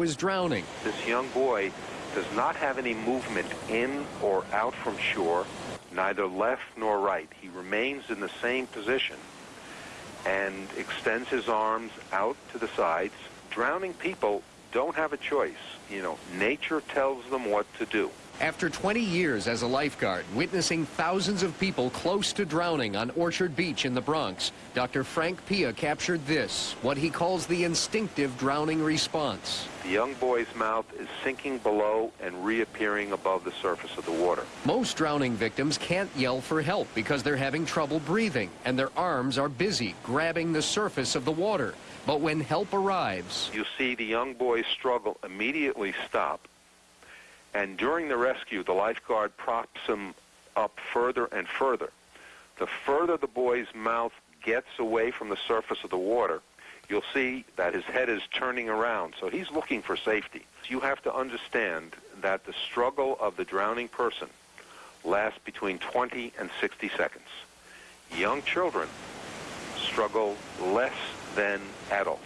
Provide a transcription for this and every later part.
was drowning. This young boy does not have any movement in or out from shore, neither left nor right. He remains in the same position and extends his arms out to the sides. Drowning people don't have a choice. You know, nature tells them what to do. After 20 years as a lifeguard, witnessing thousands of people close to drowning on Orchard Beach in the Bronx, Dr. Frank Pia captured this, what he calls the instinctive drowning response. The young boy's mouth is sinking below and reappearing above the surface of the water. Most drowning victims can't yell for help because they're having trouble breathing and their arms are busy grabbing the surface of the water. But when help arrives, you see the young boy's struggle immediately stop and during the rescue, the lifeguard props him up further and further. The further the boy's mouth gets away from the surface of the water, you'll see that his head is turning around. So he's looking for safety. You have to understand that the struggle of the drowning person lasts between 20 and 60 seconds. Young children struggle less than adults.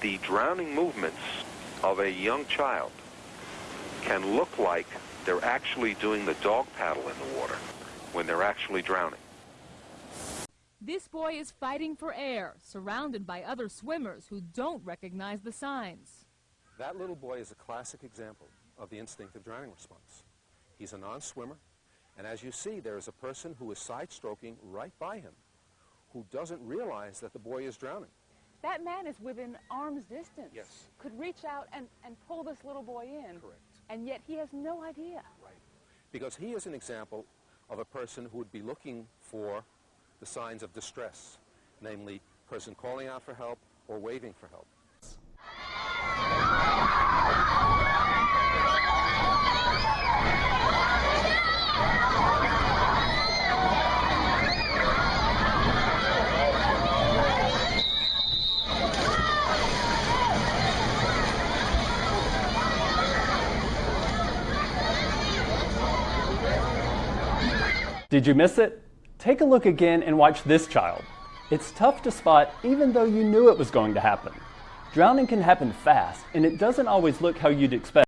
The drowning movements of a young child can look like they're actually doing the dog paddle in the water when they're actually drowning. This boy is fighting for air, surrounded by other swimmers who don't recognize the signs. That little boy is a classic example of the instinctive drowning response. He's a non-swimmer, and as you see, there is a person who is side-stroking right by him who doesn't realize that the boy is drowning. That man is within arm's distance. Yes. Could reach out and, and pull this little boy in. Correct and yet he has no idea. Right. Because he is an example of a person who would be looking for the signs of distress, namely person calling out for help or waving for help. Did you miss it? Take a look again and watch this child. It's tough to spot even though you knew it was going to happen. Drowning can happen fast and it doesn't always look how you'd expect.